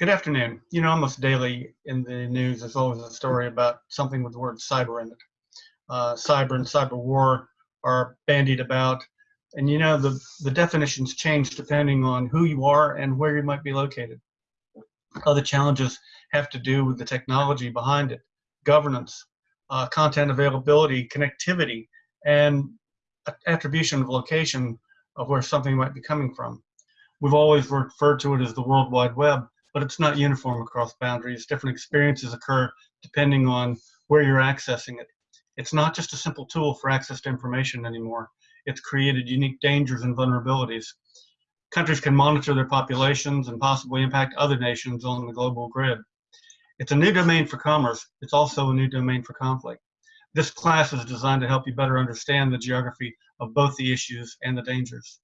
Good afternoon. You know, almost daily in the news, there's always a story about something with the word cyber in it. Uh, cyber and cyber war are bandied about. And you know, the, the definitions change depending on who you are and where you might be located. Other challenges have to do with the technology behind it, governance, uh, content availability, connectivity, and attribution of location of where something might be coming from. We've always referred to it as the World Wide Web, but it's not uniform across boundaries. Different experiences occur depending on where you're accessing it. It's not just a simple tool for access to information anymore. It's created unique dangers and vulnerabilities. Countries can monitor their populations and possibly impact other nations on the global grid. It's a new domain for commerce. It's also a new domain for conflict. This class is designed to help you better understand the geography of both the issues and the dangers.